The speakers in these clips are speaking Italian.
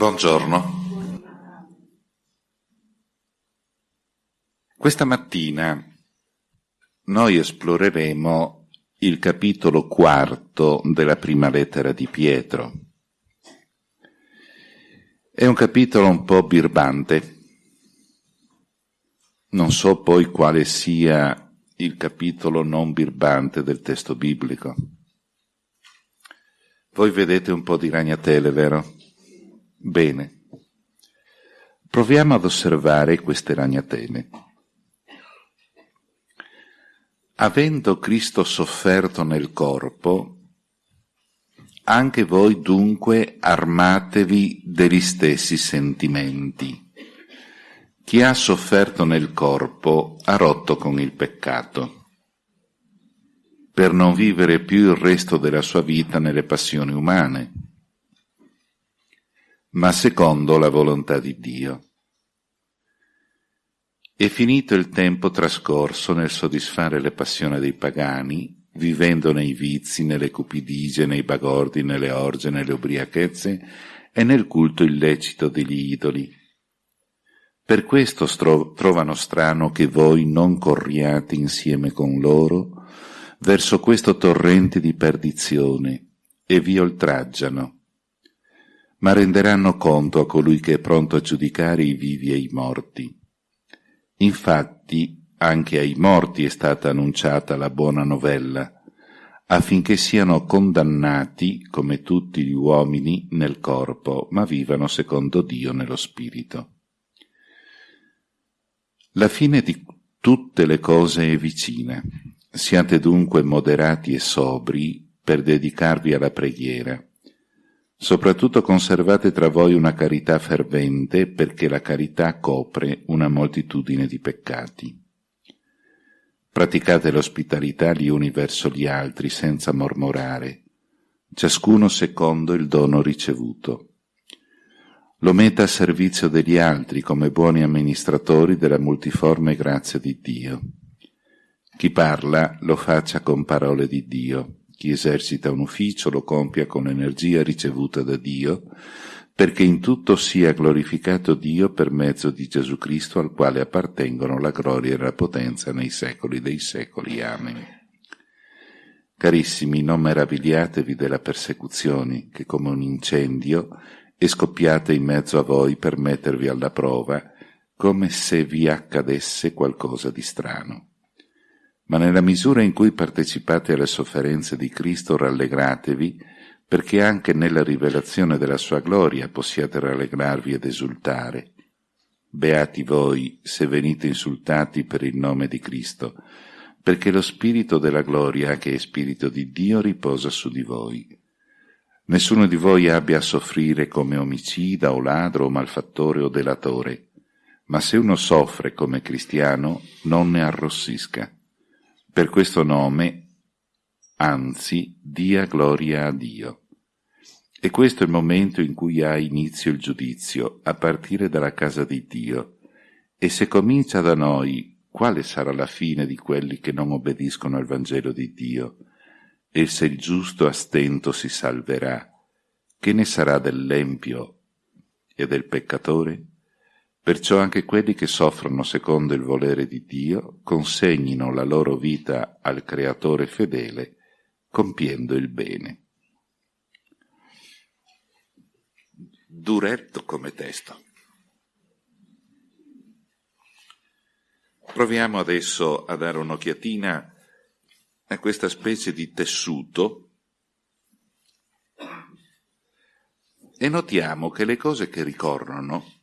Buongiorno. Questa mattina noi esploreremo il capitolo quarto della prima lettera di Pietro. È un capitolo un po' birbante. Non so poi quale sia il capitolo non birbante del testo biblico. Voi vedete un po' di ragnatele, vero? Bene. Proviamo ad osservare queste ragnatele. Avendo Cristo sofferto nel corpo, anche voi dunque armatevi degli stessi sentimenti. Chi ha sofferto nel corpo ha rotto con il peccato, per non vivere più il resto della sua vita nelle passioni umane ma secondo la volontà di Dio. E finito il tempo trascorso nel soddisfare le passioni dei pagani, vivendo nei vizi, nelle cupidigie, nei bagordi, nelle orge, nelle ubriachezze e nel culto illecito degli idoli. Per questo trovano strano che voi non corriate insieme con loro verso questo torrente di perdizione e vi oltraggiano ma renderanno conto a colui che è pronto a giudicare i vivi e i morti. Infatti anche ai morti è stata annunciata la buona novella, affinché siano condannati come tutti gli uomini nel corpo, ma vivano secondo Dio nello spirito. La fine di tutte le cose è vicina. Siate dunque moderati e sobri per dedicarvi alla preghiera Soprattutto conservate tra voi una carità fervente, perché la carità copre una moltitudine di peccati. Praticate l'ospitalità gli uni verso gli altri senza mormorare, ciascuno secondo il dono ricevuto. Lo metta a servizio degli altri come buoni amministratori della multiforme grazia di Dio. Chi parla lo faccia con parole di Dio chi esercita un ufficio lo compia con energia ricevuta da Dio, perché in tutto sia glorificato Dio per mezzo di Gesù Cristo al quale appartengono la gloria e la potenza nei secoli dei secoli. Amen. Carissimi, non meravigliatevi della persecuzione che come un incendio è scoppiata in mezzo a voi per mettervi alla prova, come se vi accadesse qualcosa di strano ma nella misura in cui partecipate alle sofferenze di Cristo rallegratevi, perché anche nella rivelazione della sua gloria possiate rallegrarvi ed esultare. Beati voi se venite insultati per il nome di Cristo, perché lo Spirito della gloria, che è Spirito di Dio, riposa su di voi. Nessuno di voi abbia a soffrire come omicida o ladro o malfattore o delatore, ma se uno soffre come cristiano, non ne arrossisca per questo nome, anzi, dia gloria a Dio. E questo è il momento in cui ha inizio il giudizio, a partire dalla casa di Dio. E se comincia da noi, quale sarà la fine di quelli che non obbediscono al Vangelo di Dio? E se il giusto a stento si salverà, che ne sarà dell'empio e del peccatore? Perciò anche quelli che soffrono secondo il volere di Dio consegnino la loro vita al Creatore fedele, compiendo il bene. Duretto come testo. Proviamo adesso a dare un'occhiatina a questa specie di tessuto e notiamo che le cose che ricorrono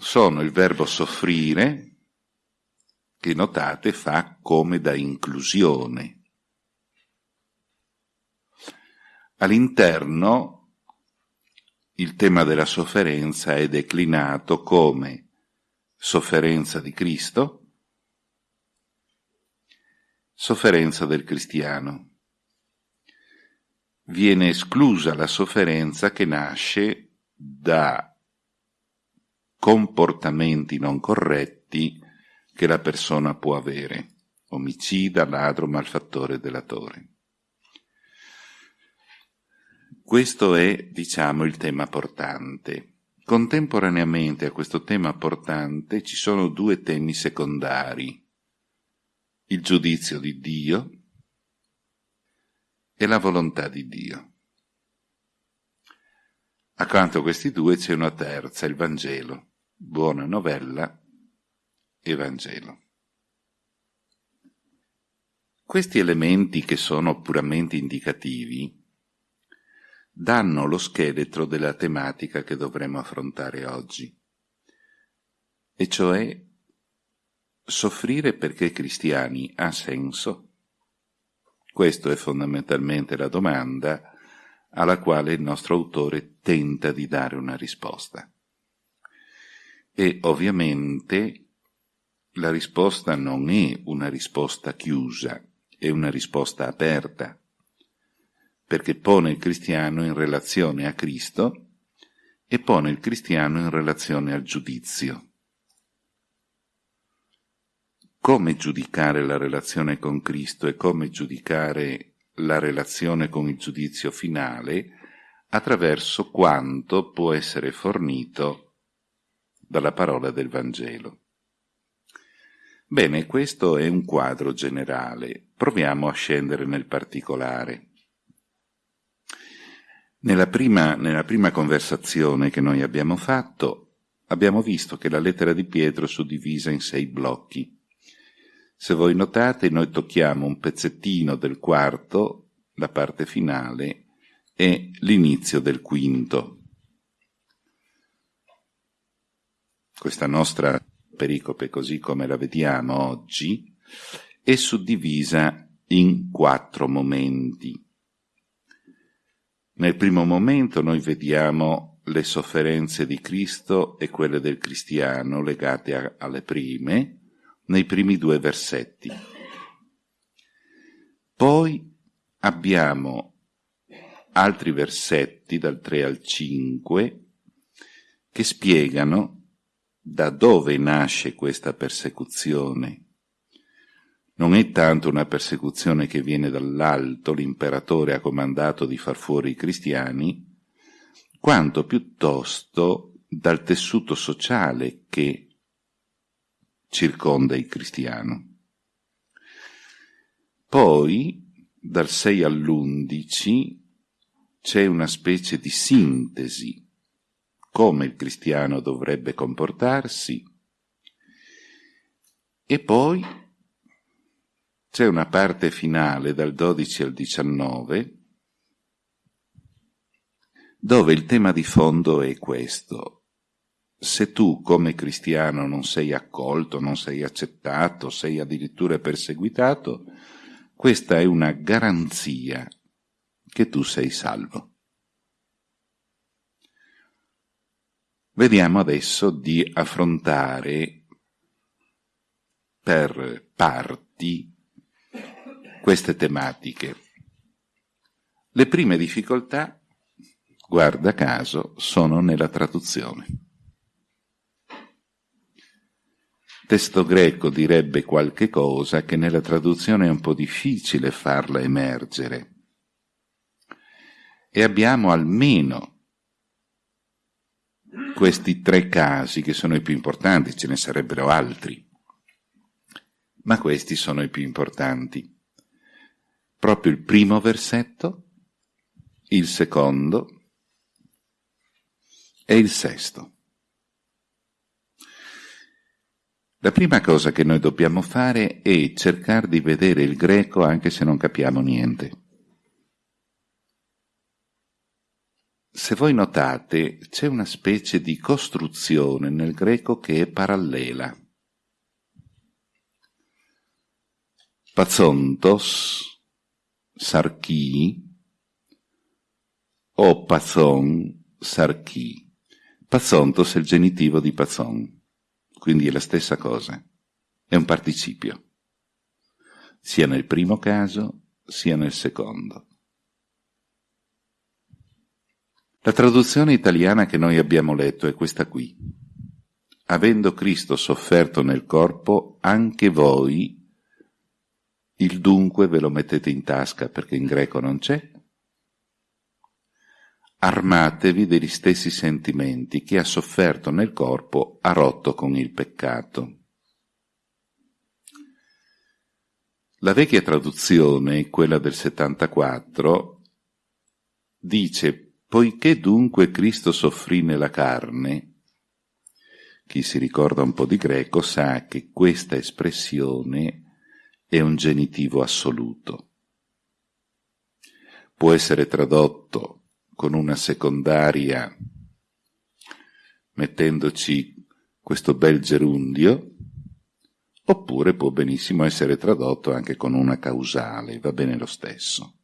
sono il verbo soffrire, che notate fa come da inclusione. All'interno il tema della sofferenza è declinato come sofferenza di Cristo, sofferenza del cristiano. Viene esclusa la sofferenza che nasce da comportamenti non corretti che la persona può avere, omicida, ladro, malfattore, delatore. Questo è, diciamo, il tema portante. Contemporaneamente a questo tema portante ci sono due temi secondari. Il giudizio di Dio e la volontà di Dio. Accanto a questi due c'è una terza, il Vangelo, buona novella e Vangelo. Questi elementi che sono puramente indicativi danno lo scheletro della tematica che dovremo affrontare oggi, e cioè soffrire perché cristiani ha senso? Questa è fondamentalmente la domanda alla quale il nostro autore tenta di dare una risposta. E ovviamente la risposta non è una risposta chiusa, è una risposta aperta, perché pone il cristiano in relazione a Cristo e pone il cristiano in relazione al giudizio. Come giudicare la relazione con Cristo e come giudicare la relazione con il giudizio finale attraverso quanto può essere fornito dalla parola del Vangelo. Bene, questo è un quadro generale. Proviamo a scendere nel particolare. Nella prima, nella prima conversazione che noi abbiamo fatto, abbiamo visto che la lettera di Pietro è suddivisa in sei blocchi. Se voi notate, noi tocchiamo un pezzettino del quarto, la parte finale, e l'inizio del quinto. Questa nostra pericope, così come la vediamo oggi, è suddivisa in quattro momenti. Nel primo momento noi vediamo le sofferenze di Cristo e quelle del cristiano legate a, alle prime, nei primi due versetti. Poi abbiamo altri versetti dal 3 al 5 che spiegano da dove nasce questa persecuzione non è tanto una persecuzione che viene dall'alto, l'imperatore ha comandato di far fuori i cristiani, quanto piuttosto dal tessuto sociale che circonda il cristiano. Poi, dal 6 all'11, c'è una specie di sintesi, come il cristiano dovrebbe comportarsi, e poi c'è una parte finale dal 12 al 19 dove il tema di fondo è questo. Se tu come cristiano non sei accolto, non sei accettato, sei addirittura perseguitato, questa è una garanzia che tu sei salvo. Vediamo adesso di affrontare per parti queste tematiche. Le prime difficoltà, guarda caso, sono nella traduzione. Testo greco direbbe qualche cosa che nella traduzione è un po' difficile farla emergere. E abbiamo almeno questi tre casi che sono i più importanti, ce ne sarebbero altri, ma questi sono i più importanti proprio il primo versetto, il secondo e il sesto. La prima cosa che noi dobbiamo fare è cercare di vedere il greco anche se non capiamo niente. Se voi notate, c'è una specie di costruzione nel greco che è parallela. Pazontos sarchi o pazon sarchi. Pazontos è il genitivo di pazon, quindi è la stessa cosa, è un participio, sia nel primo caso sia nel secondo. La traduzione italiana che noi abbiamo letto è questa qui. Avendo Cristo sofferto nel corpo, anche voi il dunque ve lo mettete in tasca perché in greco non c'è. armatevi degli stessi sentimenti. Chi ha sofferto nel corpo ha rotto con il peccato. La vecchia traduzione, quella del 74, dice, poiché dunque Cristo soffrì nella carne, chi si ricorda un po' di greco sa che questa espressione è un genitivo assoluto. Può essere tradotto con una secondaria mettendoci questo bel gerundio, oppure può benissimo essere tradotto anche con una causale, va bene lo stesso.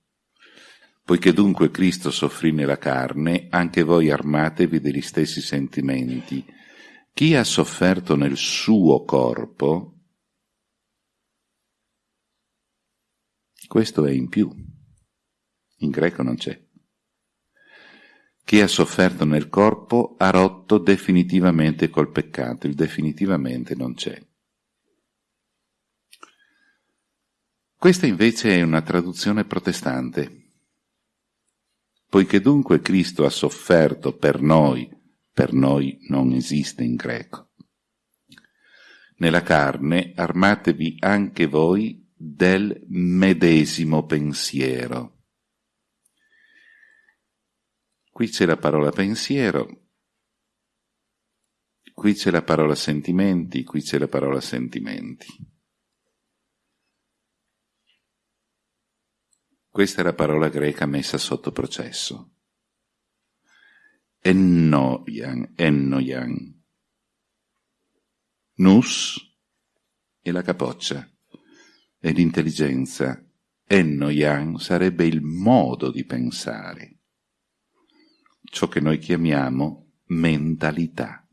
Poiché dunque Cristo soffrì nella carne, anche voi armatevi degli stessi sentimenti. Chi ha sofferto nel suo corpo, questo è in più. In greco non c'è. Chi ha sofferto nel corpo ha rotto definitivamente col peccato, il definitivamente non c'è. Questa invece è una traduzione protestante. Poiché dunque Cristo ha sofferto per noi, per noi non esiste in greco. Nella carne armatevi anche voi del medesimo pensiero. Qui c'è la parola pensiero, qui c'è la parola sentimenti, qui c'è la parola sentimenti. Questa è la parola greca messa sotto processo. Ennoian, ennoian. Nus è la capoccia e l'intelligenza. Ennoian sarebbe il modo di pensare, ciò che noi chiamiamo mentalità.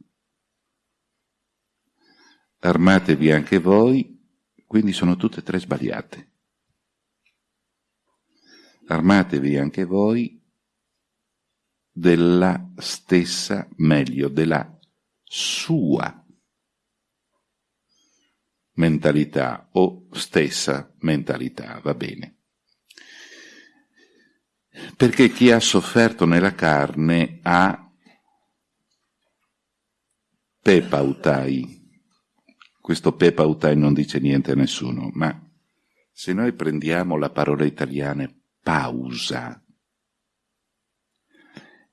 Armatevi anche voi, quindi sono tutte e tre sbagliate armatevi anche voi della stessa, meglio, della sua mentalità o stessa mentalità, va bene. Perché chi ha sofferto nella carne ha pepautai. Questo pepautai non dice niente a nessuno, ma se noi prendiamo la parola italiana pausa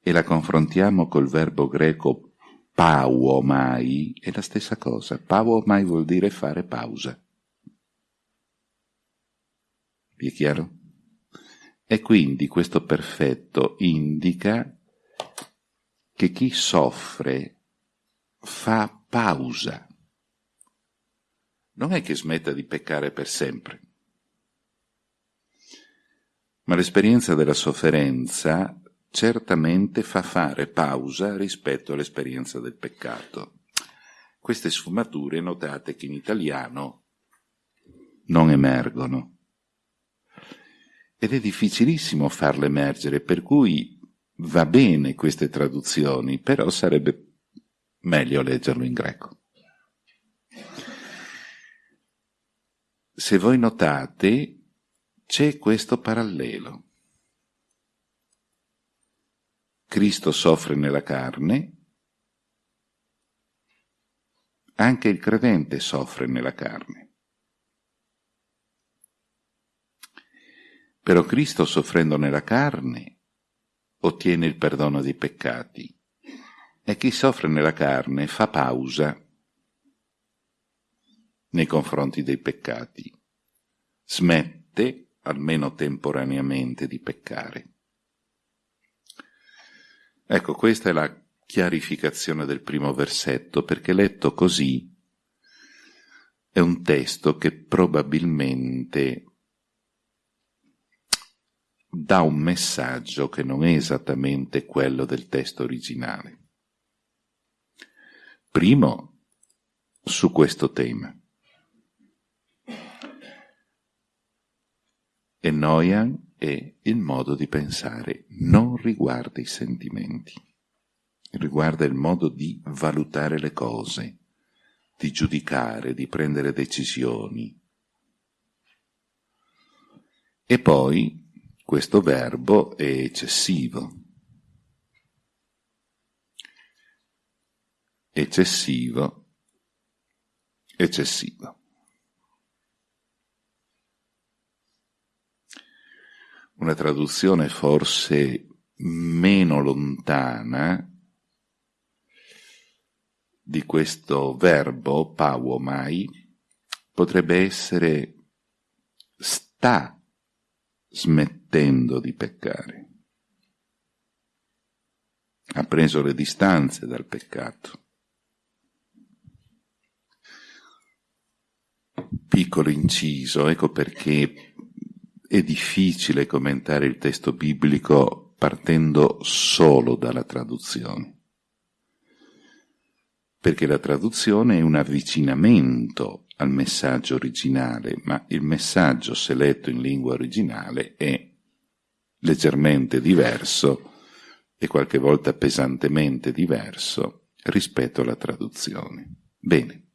e la confrontiamo col verbo greco pauomai, è la stessa cosa. Pauomai vuol dire fare pausa. Vi è chiaro? E quindi questo perfetto indica che chi soffre fa pausa. Non è che smetta di peccare per sempre ma l'esperienza della sofferenza certamente fa fare pausa rispetto all'esperienza del peccato. Queste sfumature notate che in italiano non emergono. Ed è difficilissimo farle emergere, per cui va bene queste traduzioni, però sarebbe meglio leggerlo in greco. Se voi notate, c'è questo parallelo. Cristo soffre nella carne, anche il credente soffre nella carne. Però Cristo soffrendo nella carne ottiene il perdono dei peccati e chi soffre nella carne fa pausa nei confronti dei peccati, smette almeno temporaneamente, di peccare. Ecco, questa è la chiarificazione del primo versetto, perché letto così è un testo che probabilmente dà un messaggio che non è esattamente quello del testo originale. Primo, su questo tema. e Noyan è il modo di pensare, non riguarda i sentimenti, riguarda il modo di valutare le cose, di giudicare, di prendere decisioni. E poi questo verbo è eccessivo. Eccessivo, eccessivo. Una traduzione forse meno lontana di questo verbo pauomai potrebbe essere sta smettendo di peccare. Ha preso le distanze dal peccato. Piccolo inciso, ecco perché è difficile commentare il testo biblico partendo solo dalla traduzione. Perché la traduzione è un avvicinamento al messaggio originale, ma il messaggio, se letto in lingua originale, è leggermente diverso e qualche volta pesantemente diverso rispetto alla traduzione. Bene,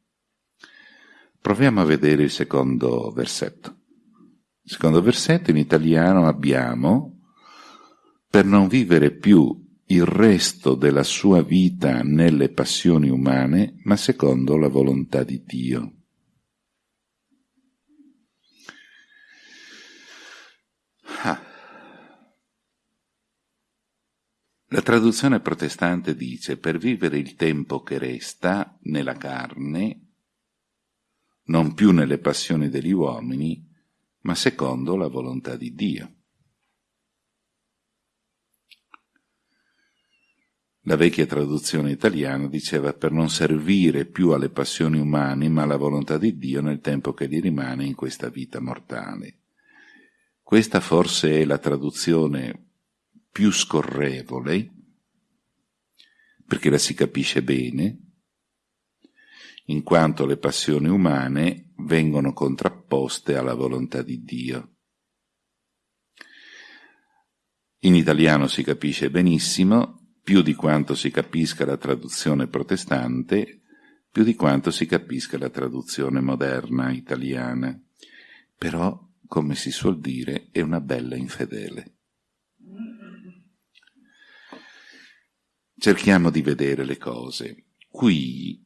proviamo a vedere il secondo versetto. Secondo versetto in italiano abbiamo per non vivere più il resto della sua vita nelle passioni umane, ma secondo la volontà di Dio. Ah. La traduzione protestante dice per vivere il tempo che resta nella carne, non più nelle passioni degli uomini, ma secondo la volontà di Dio. La vecchia traduzione italiana diceva per non servire più alle passioni umane, ma alla volontà di Dio nel tempo che gli rimane in questa vita mortale. Questa forse è la traduzione più scorrevole, perché la si capisce bene, in quanto le passioni umane vengono contrapposte alla volontà di Dio. In italiano si capisce benissimo, più di quanto si capisca la traduzione protestante, più di quanto si capisca la traduzione moderna italiana. Però come si suol dire, è una bella infedele. Cerchiamo di vedere le cose. Qui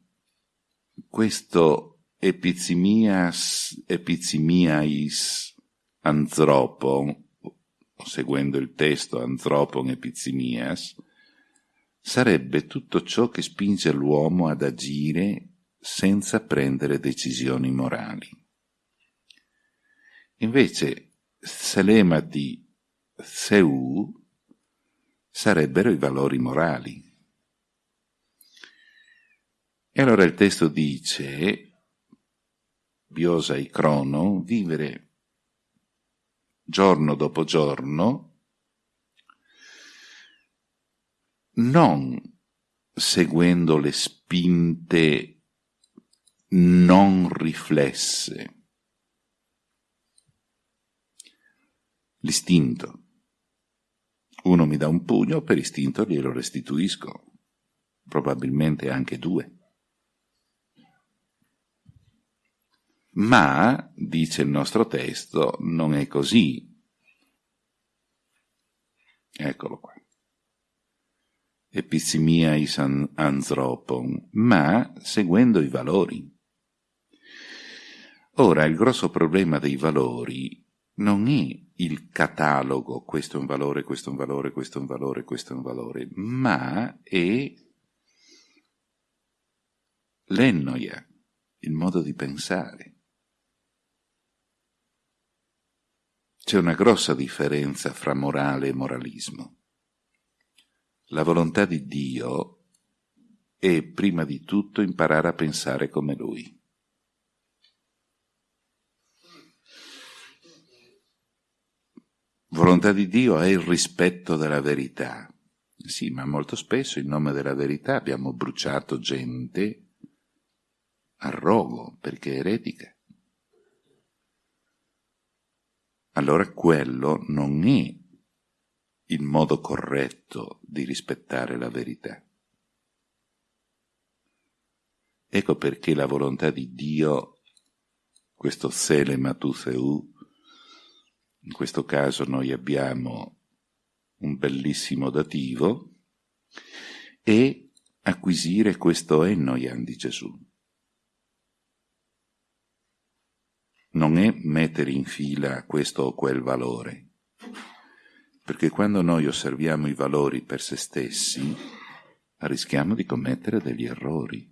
questo epizimias, epizimiais anthropon, seguendo il testo anthropon epizimias, sarebbe tutto ciò che spinge l'uomo ad agire senza prendere decisioni morali. Invece Selemati Seu sarebbero i valori morali. E allora il testo dice, Biosa e Crono, vivere giorno dopo giorno, non seguendo le spinte non riflesse l'istinto. Uno mi dà un pugno, per istinto glielo restituisco, probabilmente anche due. Ma, dice il nostro testo, non è così. Eccolo qua. Epizimia is anthropon, ma seguendo i valori. Ora, il grosso problema dei valori non è il catalogo, questo è un valore, questo è un valore, questo è un valore, questo è un valore, ma è l'ennoia, il modo di pensare. C'è una grossa differenza fra morale e moralismo. La volontà di Dio è prima di tutto imparare a pensare come Lui. Volontà di Dio è il rispetto della verità. Sì, ma molto spesso in nome della verità abbiamo bruciato gente a rogo perché eretica. Allora quello non è il modo corretto di rispettare la verità. Ecco perché la volontà di Dio, questo Sele Matutheu, in questo caso noi abbiamo un bellissimo dativo, e acquisire questo ennoian di Gesù. Non è mettere in fila questo o quel valore, perché quando noi osserviamo i valori per se stessi, rischiamo di commettere degli errori.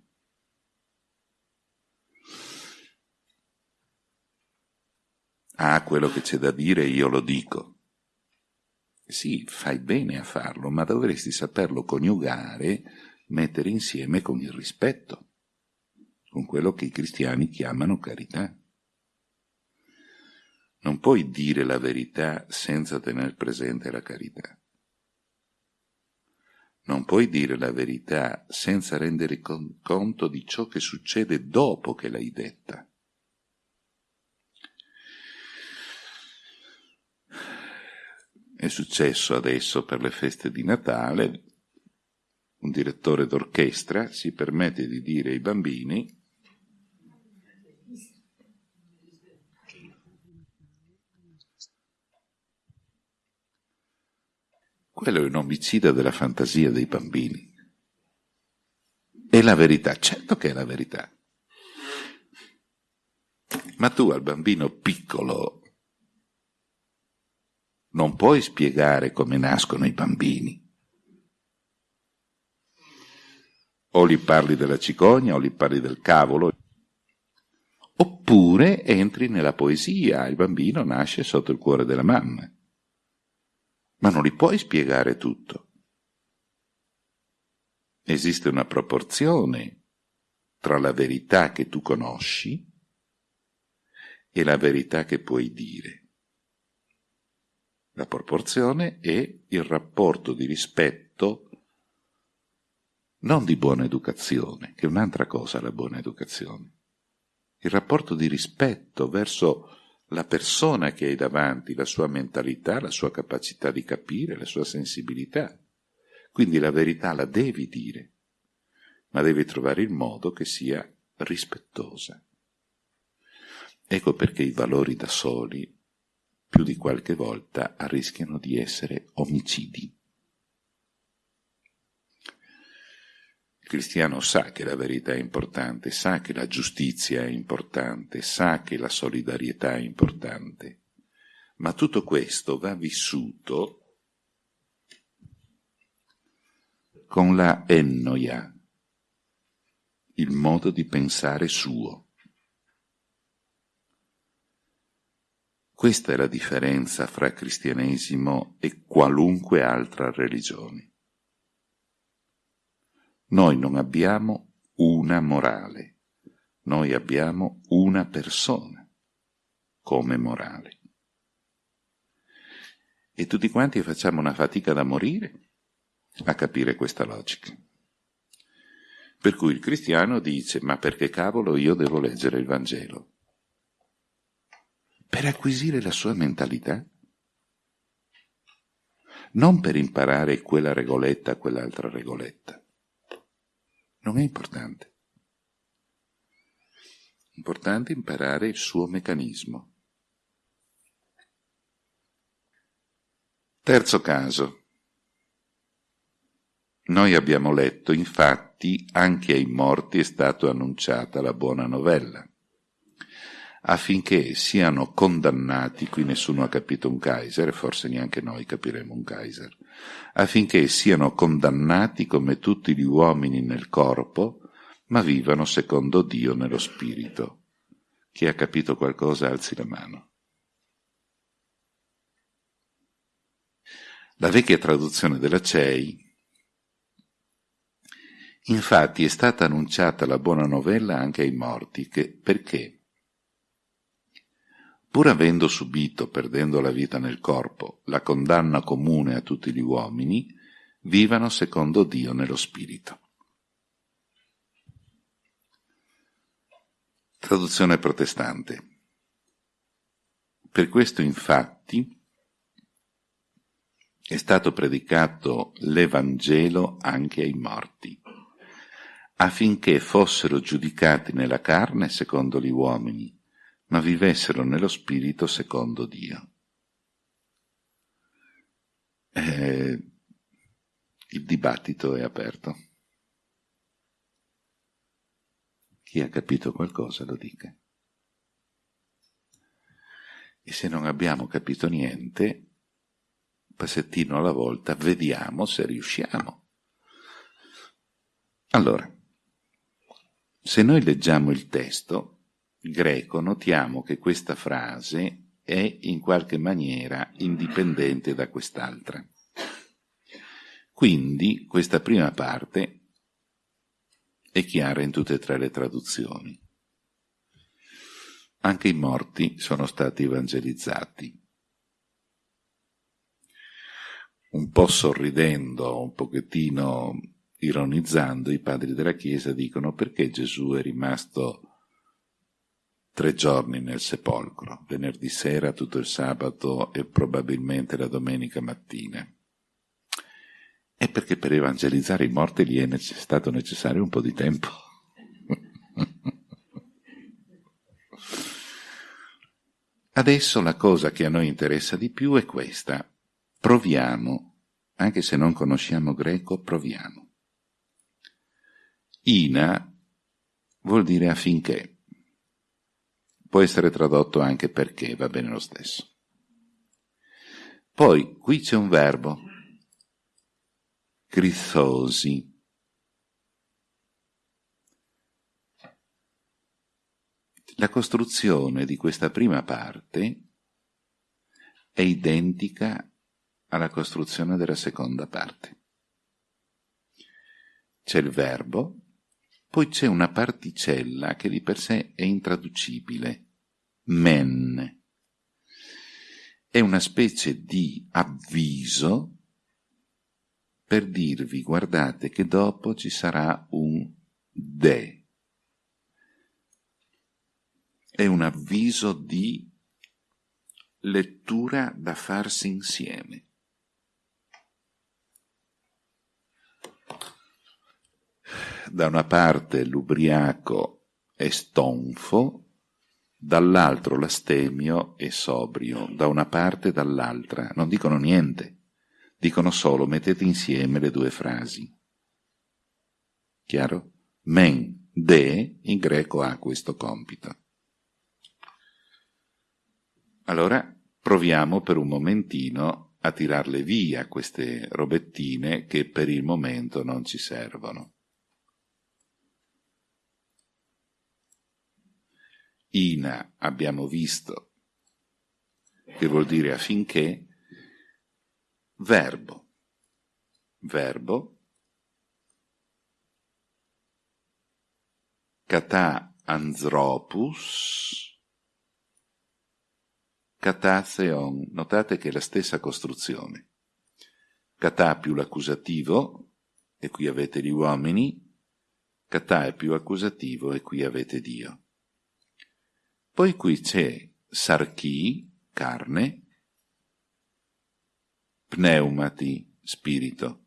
Ah, quello che c'è da dire io lo dico. Sì, fai bene a farlo, ma dovresti saperlo coniugare, mettere insieme con il rispetto, con quello che i cristiani chiamano carità. Non puoi dire la verità senza tener presente la carità. Non puoi dire la verità senza rendere conto di ciò che succede dopo che l'hai detta. È successo adesso per le feste di Natale, un direttore d'orchestra si permette di dire ai bambini quello è un omicida della fantasia dei bambini. È la verità, certo che è la verità. Ma tu al bambino piccolo non puoi spiegare come nascono i bambini. O gli parli della cicogna o gli parli del cavolo. Oppure entri nella poesia, il bambino nasce sotto il cuore della mamma. Ma non gli puoi spiegare tutto. Esiste una proporzione tra la verità che tu conosci e la verità che puoi dire. La proporzione è il rapporto di rispetto, non di buona educazione, che è un'altra cosa la buona educazione, il rapporto di rispetto verso la persona che hai davanti, la sua mentalità, la sua capacità di capire, la sua sensibilità. Quindi la verità la devi dire, ma devi trovare il modo che sia rispettosa. Ecco perché i valori da soli più di qualche volta rischiano di essere omicidi. Cristiano sa che la verità è importante, sa che la giustizia è importante, sa che la solidarietà è importante, ma tutto questo va vissuto con la ennoia, il modo di pensare suo. Questa è la differenza fra cristianesimo e qualunque altra religione. Noi non abbiamo una morale, noi abbiamo una persona come morale. E tutti quanti facciamo una fatica da morire a capire questa logica. Per cui il cristiano dice, ma perché cavolo io devo leggere il Vangelo? per acquisire la sua mentalità. Non per imparare quella regoletta, quell'altra regoletta. Non è importante. Importante imparare il suo meccanismo. Terzo caso. Noi abbiamo letto, infatti, anche ai morti è stata annunciata la buona novella affinché siano condannati, qui nessuno ha capito un Kaiser, e forse neanche noi capiremo un Kaiser, affinché siano condannati come tutti gli uomini nel corpo, ma vivano secondo Dio nello spirito. Chi ha capito qualcosa alzi la mano. La vecchia traduzione della CEI Infatti è stata annunciata la buona novella anche ai morti, che, perché? Pur avendo subito, perdendo la vita nel corpo, la condanna comune a tutti gli uomini, vivano secondo Dio nello spirito. Traduzione protestante. Per questo infatti è stato predicato l'Evangelo anche ai morti, affinché fossero giudicati nella carne secondo gli uomini, ma vivessero nello spirito secondo Dio. Eh, il dibattito è aperto. Chi ha capito qualcosa lo dica. E se non abbiamo capito niente, passettino alla volta, vediamo se riusciamo. Allora, se noi leggiamo il testo greco, notiamo che questa frase è in qualche maniera indipendente da quest'altra. Quindi questa prima parte è chiara in tutte e tre le traduzioni. Anche i morti sono stati evangelizzati. Un po' sorridendo, un pochettino ironizzando, i padri della Chiesa dicono perché Gesù è rimasto tre giorni nel sepolcro, venerdì sera, tutto il sabato e probabilmente la domenica mattina. È perché per evangelizzare i morti gli è stato necessario un po' di tempo. Adesso la cosa che a noi interessa di più è questa. Proviamo, anche se non conosciamo greco, proviamo. Ina vuol dire affinché. Può essere tradotto anche perché, va bene lo stesso. Poi qui c'è un verbo, crithosi. La costruzione di questa prima parte è identica alla costruzione della seconda parte. C'è il verbo, poi c'è una particella che di per sé è intraducibile, men. È una specie di avviso per dirvi guardate che dopo ci sarà un de. È un avviso di lettura da farsi insieme. Da una parte l'ubriaco è stonfo, dall'altro l'astemio è sobrio, da una parte e dall'altra, non dicono niente, dicono solo mettete insieme le due frasi. Chiaro? Men, de, in greco ha questo compito. Allora proviamo per un momentino a tirarle via queste robettine che per il momento non ci servono. Ina abbiamo visto che vuol dire affinché, verbo, verbo, kata anthropus, kata theon, notate che è la stessa costruzione. Kata più l'accusativo, e qui avete gli uomini, kata è più accusativo, e qui avete Dio. Poi qui c'è sarchi, carne, pneumati, spirito.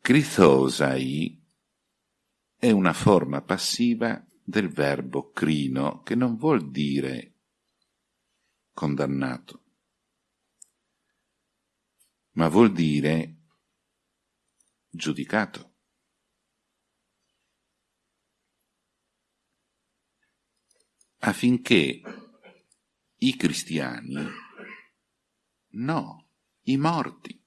Crithosai è una forma passiva del verbo crino, che non vuol dire condannato, ma vuol dire giudicato. Affinché i cristiani, no, i morti,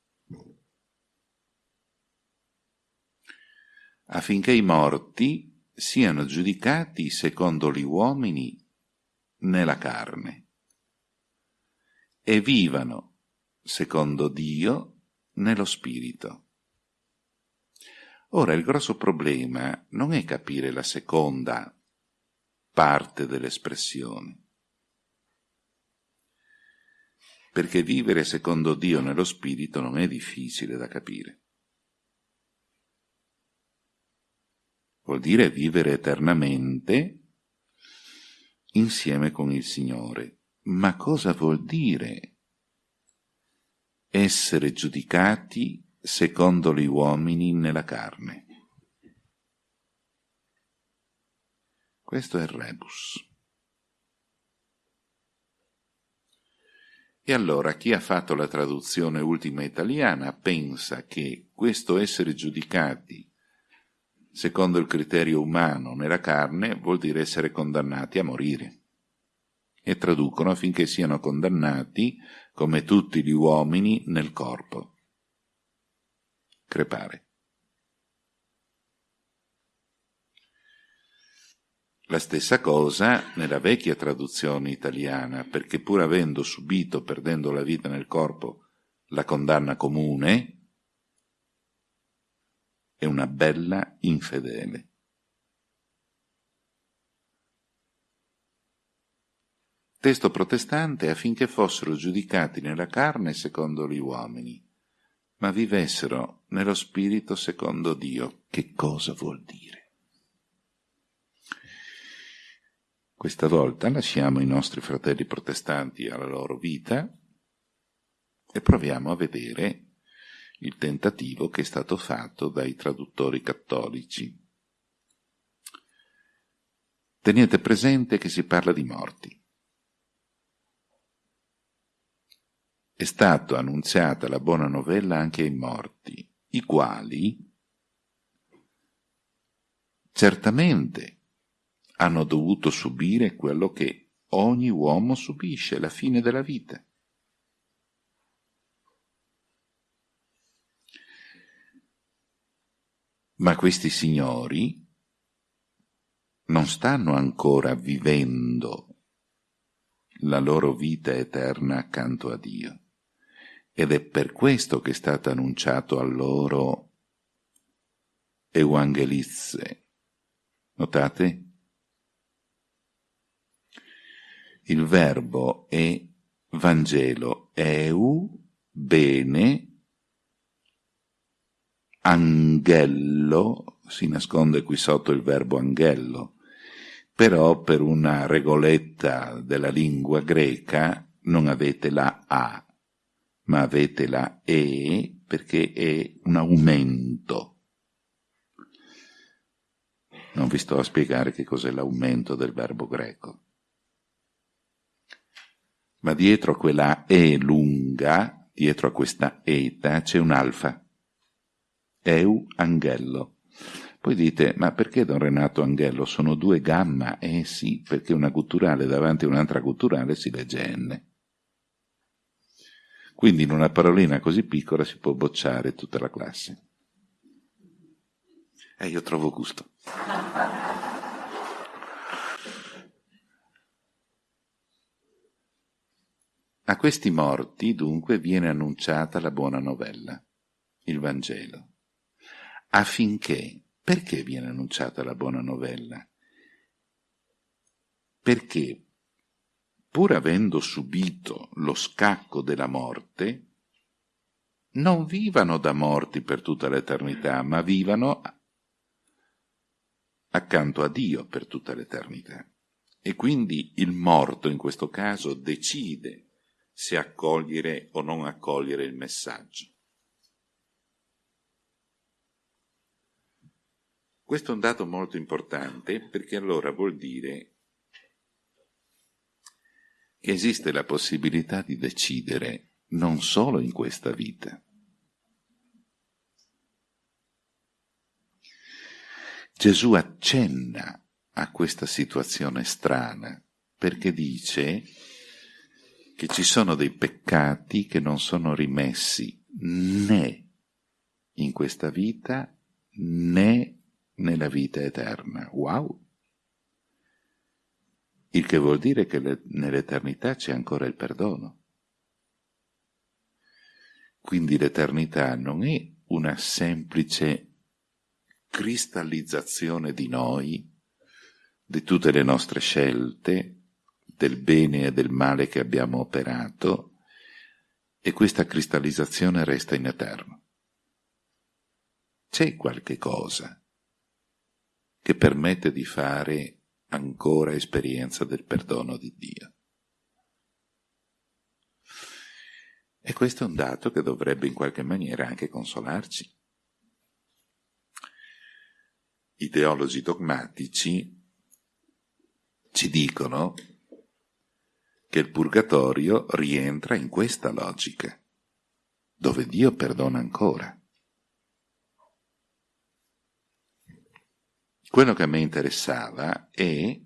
affinché i morti siano giudicati secondo gli uomini nella carne e vivano secondo Dio nello spirito. Ora il grosso problema non è capire la seconda parte dell'espressione. Perché vivere secondo Dio nello Spirito non è difficile da capire. Vuol dire vivere eternamente insieme con il Signore. Ma cosa vuol dire essere giudicati secondo gli uomini nella carne? Questo è il rebus. E allora chi ha fatto la traduzione ultima italiana pensa che questo essere giudicati secondo il criterio umano nella carne vuol dire essere condannati a morire. E traducono affinché siano condannati, come tutti gli uomini, nel corpo. Crepare. La stessa cosa nella vecchia traduzione italiana, perché pur avendo subito, perdendo la vita nel corpo, la condanna comune, è una bella infedele. Testo protestante affinché fossero giudicati nella carne secondo gli uomini, ma vivessero nello spirito secondo Dio. Che cosa vuol dire? Questa volta lasciamo i nostri fratelli protestanti alla loro vita e proviamo a vedere il tentativo che è stato fatto dai traduttori cattolici. Tenete presente che si parla di morti. È stata annunziata la buona novella anche ai morti, i quali certamente hanno dovuto subire quello che ogni uomo subisce, la fine della vita. Ma questi signori non stanno ancora vivendo la loro vita eterna accanto a Dio. Ed è per questo che è stato annunciato a loro Evangelizze. Notate? Il verbo è Vangelo, eu, bene, anghello, si nasconde qui sotto il verbo anghello, però per una regoletta della lingua greca non avete la A, ma avete la E perché è un aumento. Non vi sto a spiegare che cos'è l'aumento del verbo greco ma dietro quella E lunga, dietro a questa eta, c'è un alfa. Eu Anghello. Poi dite, ma perché Don Renato Anghello? Sono due gamma? Eh sì, perché una culturale davanti a un'altra culturale si legge N. Quindi in una parolina così piccola si può bocciare tutta la classe. E eh, io trovo gusto. A questi morti dunque viene annunciata la buona novella, il Vangelo, affinché, perché viene annunciata la buona novella? Perché, pur avendo subito lo scacco della morte, non vivano da morti per tutta l'eternità, ma vivano accanto a Dio per tutta l'eternità. E quindi il morto in questo caso decide se accogliere o non accogliere il messaggio. Questo è un dato molto importante perché allora vuol dire che esiste la possibilità di decidere non solo in questa vita. Gesù accenna a questa situazione strana perché dice che ci sono dei peccati che non sono rimessi né in questa vita né nella vita eterna. Wow! Il che vuol dire che le, nell'eternità c'è ancora il perdono. Quindi l'eternità non è una semplice cristallizzazione di noi, di tutte le nostre scelte, del bene e del male che abbiamo operato e questa cristallizzazione resta in eterno. C'è qualche cosa che permette di fare ancora esperienza del perdono di Dio. E questo è un dato che dovrebbe in qualche maniera anche consolarci. I teologi dogmatici ci dicono che il purgatorio rientra in questa logica, dove Dio perdona ancora. Quello che a me interessava è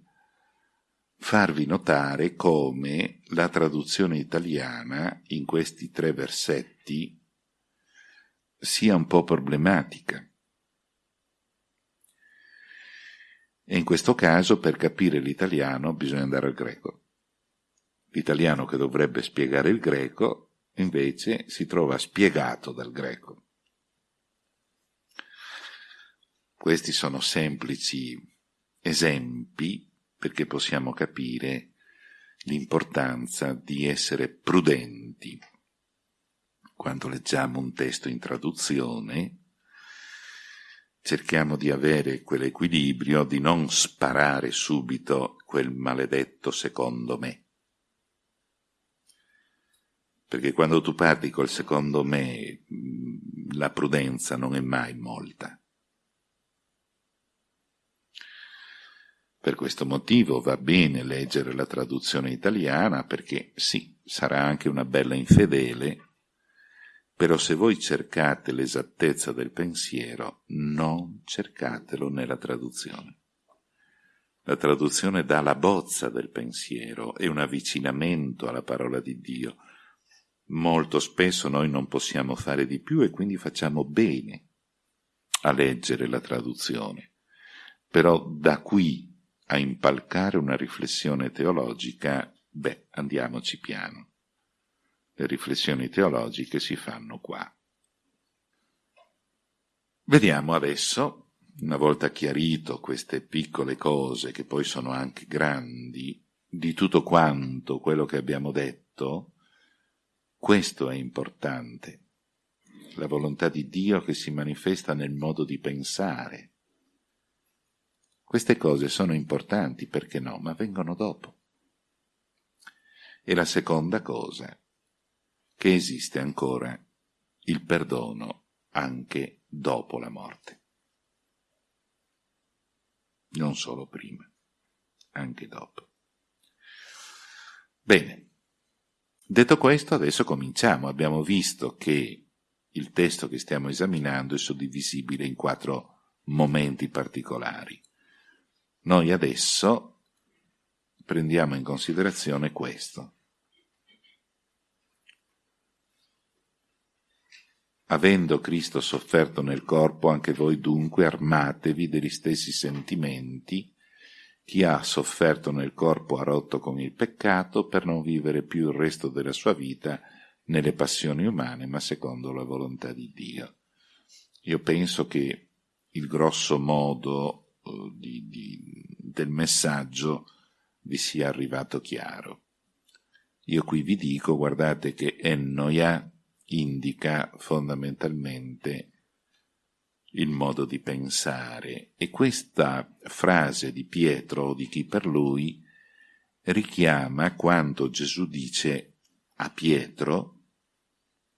farvi notare come la traduzione italiana in questi tre versetti sia un po' problematica. E in questo caso per capire l'italiano bisogna andare al greco. L'italiano che dovrebbe spiegare il greco invece si trova spiegato dal greco. Questi sono semplici esempi perché possiamo capire l'importanza di essere prudenti. Quando leggiamo un testo in traduzione, cerchiamo di avere quell'equilibrio di non sparare subito quel maledetto secondo me. Perché quando tu parti col secondo me, la prudenza non è mai molta. Per questo motivo va bene leggere la traduzione italiana perché sì, sarà anche una bella infedele, però se voi cercate l'esattezza del pensiero, non cercatelo nella traduzione. La traduzione dà la bozza del pensiero, è un avvicinamento alla parola di Dio. Molto spesso noi non possiamo fare di più e quindi facciamo bene a leggere la traduzione. Però da qui a impalcare una riflessione teologica, beh, andiamoci piano. Le riflessioni teologiche si fanno qua. Vediamo adesso, una volta chiarito queste piccole cose, che poi sono anche grandi, di tutto quanto quello che abbiamo detto, questo è importante. La volontà di Dio che si manifesta nel modo di pensare, queste cose sono importanti, perché no, ma vengono dopo. E la seconda cosa, che esiste ancora il perdono anche dopo la morte. Non solo prima, anche dopo. Bene, detto questo adesso cominciamo. Abbiamo visto che il testo che stiamo esaminando è suddivisibile in quattro momenti particolari. Noi adesso prendiamo in considerazione questo. Avendo Cristo sofferto nel corpo, anche voi dunque armatevi degli stessi sentimenti. Chi ha sofferto nel corpo ha rotto con il peccato per non vivere più il resto della sua vita nelle passioni umane, ma secondo la volontà di Dio. Io penso che il grosso modo di, di, del messaggio vi sia arrivato chiaro. Io qui vi dico, guardate che Ennoia indica fondamentalmente il modo di pensare e questa frase di Pietro o di chi per lui richiama quanto Gesù dice a Pietro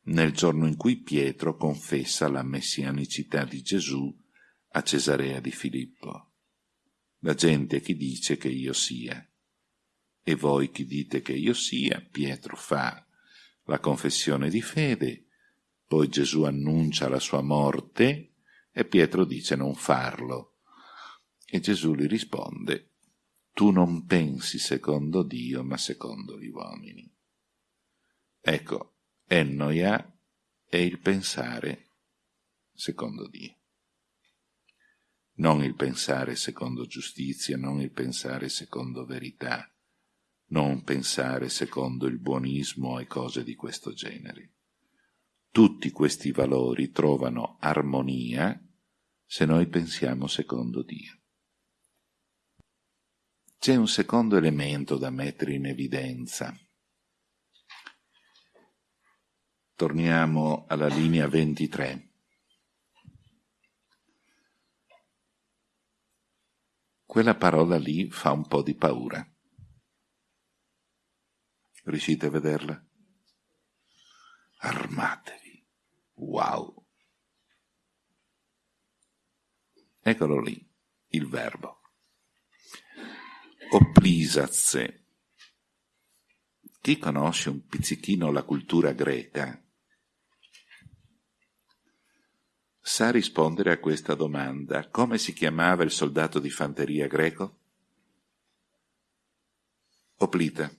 nel giorno in cui Pietro confessa la messianicità di Gesù a Cesarea di Filippo. La gente chi dice che io sia. E voi chi dite che io sia? Pietro fa la confessione di fede, poi Gesù annuncia la sua morte e Pietro dice non farlo. E Gesù gli risponde, tu non pensi secondo Dio, ma secondo gli uomini. Ecco, Ennoia è il pensare secondo Dio non il pensare secondo giustizia, non il pensare secondo verità, non pensare secondo il buonismo e cose di questo genere. Tutti questi valori trovano armonia se noi pensiamo secondo Dio. C'è un secondo elemento da mettere in evidenza. Torniamo alla linea 23. quella parola lì fa un po' di paura. Riuscite a vederla? Armatevi. Wow. Eccolo lì, il verbo. Oplisazze. Chi conosce un pizzichino la cultura greca sa rispondere a questa domanda. Come si chiamava il soldato di fanteria greco? Oplita.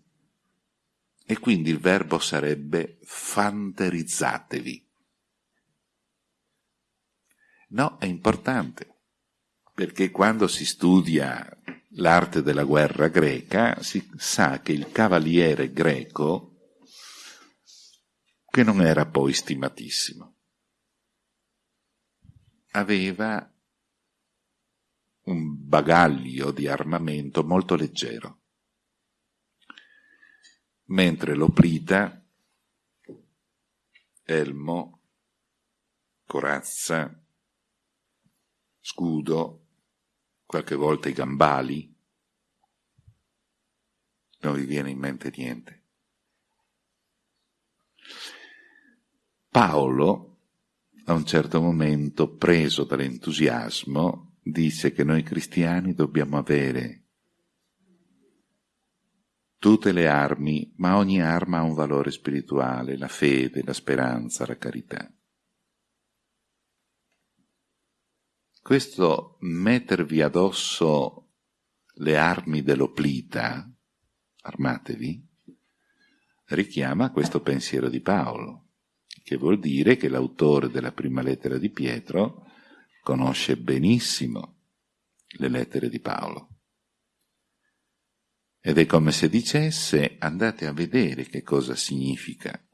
E quindi il verbo sarebbe fanterizzatevi. No, è importante, perché quando si studia l'arte della guerra greca si sa che il cavaliere greco, che non era poi stimatissimo, aveva un bagaglio di armamento molto leggero, mentre l'oplita, elmo, corazza, scudo, qualche volta i gambali, non vi viene in mente niente. Paolo a un certo momento, preso dall'entusiasmo, disse che noi cristiani dobbiamo avere tutte le armi, ma ogni arma ha un valore spirituale, la fede, la speranza, la carità. Questo mettervi addosso le armi dell'oplita, armatevi, richiama questo pensiero di Paolo che vuol dire che l'autore della prima lettera di Pietro conosce benissimo le lettere di Paolo. Ed è come se dicesse andate a vedere che cosa significa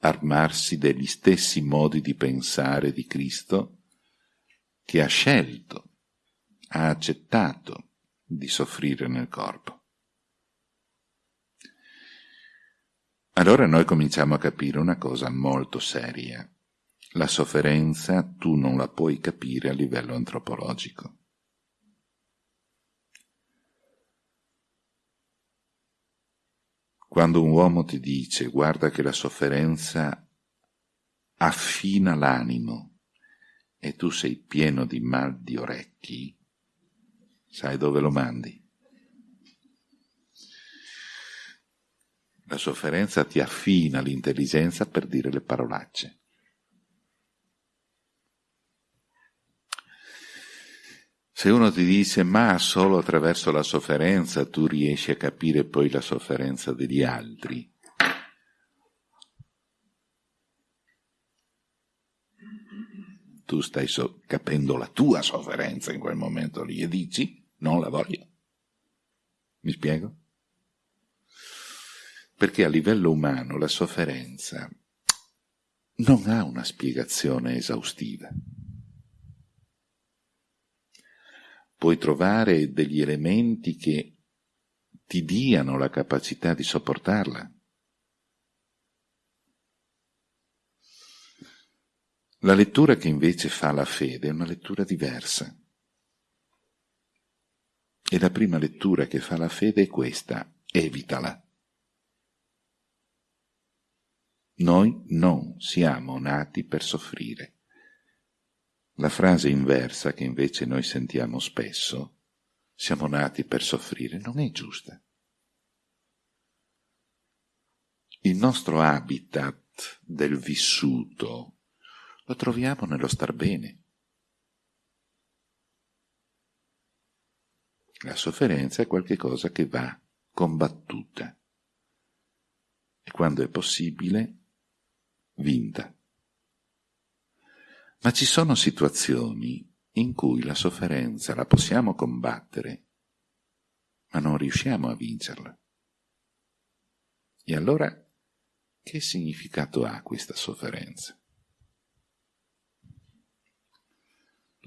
armarsi degli stessi modi di pensare di Cristo che ha scelto, ha accettato di soffrire nel corpo. Allora noi cominciamo a capire una cosa molto seria. La sofferenza tu non la puoi capire a livello antropologico. Quando un uomo ti dice guarda che la sofferenza affina l'animo e tu sei pieno di mal di orecchi, sai dove lo mandi? La sofferenza ti affina l'intelligenza per dire le parolacce. Se uno ti dice ma solo attraverso la sofferenza tu riesci a capire poi la sofferenza degli altri, tu stai so capendo la tua sofferenza in quel momento lì e dici non la voglio. Mi spiego? perché a livello umano la sofferenza non ha una spiegazione esaustiva. Puoi trovare degli elementi che ti diano la capacità di sopportarla. La lettura che invece fa la fede è una lettura diversa. E la prima lettura che fa la fede è questa, evitala. Noi non siamo nati per soffrire. La frase inversa che invece noi sentiamo spesso, siamo nati per soffrire, non è giusta. Il nostro habitat del vissuto lo troviamo nello star bene. La sofferenza è qualcosa che va combattuta e quando è possibile vinta. Ma ci sono situazioni in cui la sofferenza la possiamo combattere, ma non riusciamo a vincerla. E allora che significato ha questa sofferenza?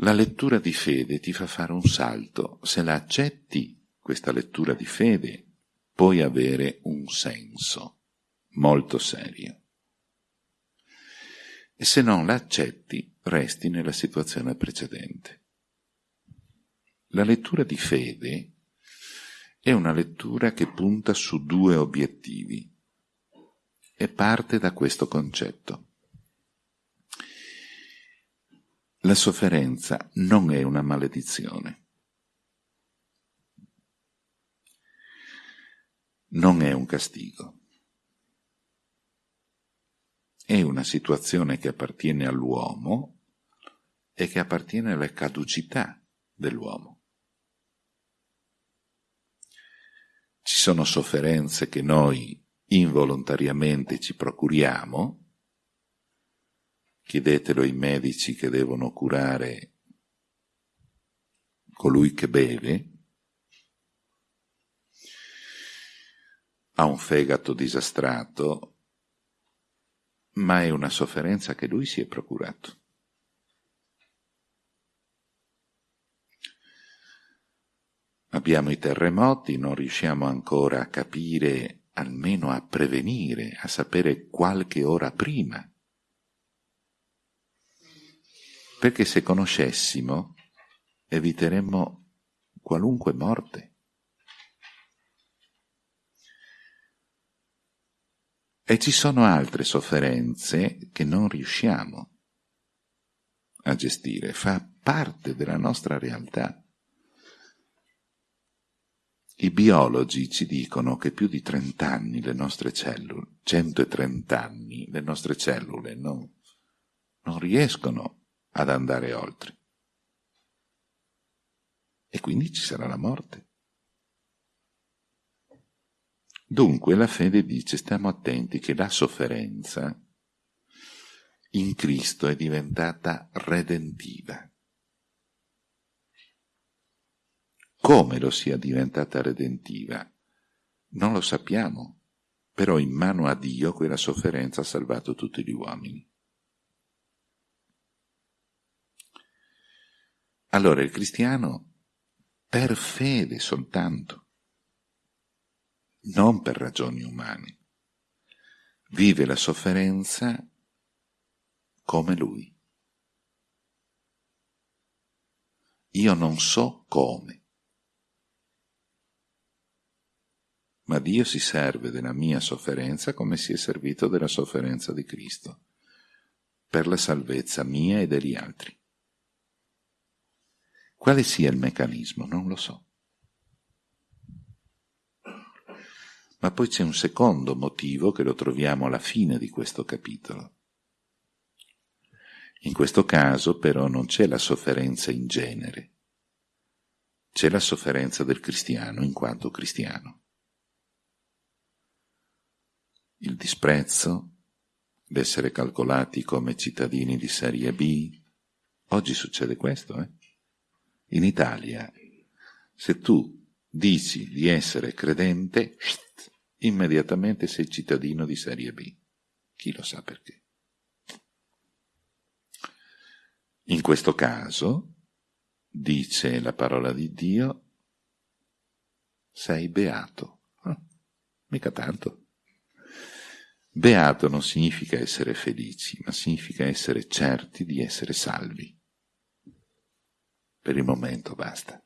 La lettura di fede ti fa fare un salto. Se la accetti, questa lettura di fede, puoi avere un senso molto serio e se non la accetti resti nella situazione precedente. La lettura di fede è una lettura che punta su due obiettivi e parte da questo concetto. La sofferenza non è una maledizione. non è un castigo. È una situazione che appartiene all'uomo e che appartiene alla caducità dell'uomo. Ci sono sofferenze che noi involontariamente ci procuriamo, chiedetelo ai medici che devono curare colui che beve, ha un fegato disastrato, ma è una sofferenza che lui si è procurato. Abbiamo i terremoti, non riusciamo ancora a capire, almeno a prevenire, a sapere qualche ora prima. Perché se conoscessimo, eviteremmo qualunque morte. E ci sono altre sofferenze che non riusciamo a gestire, fa parte della nostra realtà. I biologi ci dicono che più di 30 anni le nostre cellule, 130 anni, le nostre cellule non, non riescono ad andare oltre. E quindi ci sarà la morte. Dunque la fede dice stiamo attenti che la sofferenza in Cristo è diventata redentiva. Come lo sia diventata redentiva? Non lo sappiamo, però in mano a Dio quella sofferenza ha salvato tutti gli uomini. Allora il cristiano, per fede soltanto, non per ragioni umane, vive la sofferenza come lui. Io non so come, ma Dio si serve della mia sofferenza come si è servito della sofferenza di Cristo, per la salvezza mia e degli altri. Quale sia il meccanismo? Non lo so. Ma poi c'è un secondo motivo che lo troviamo alla fine di questo capitolo. In questo caso però non c'è la sofferenza in genere, c'è la sofferenza del cristiano in quanto cristiano il disprezzo, l'essere calcolati come cittadini di serie B. Oggi succede questo, eh? In Italia, se tu dici di essere credente, immediatamente sei cittadino di serie B. Chi lo sa perché? In questo caso, dice la parola di Dio, sei beato. Oh, mica tanto. Beato non significa essere felici, ma significa essere certi di essere salvi. Per il momento basta.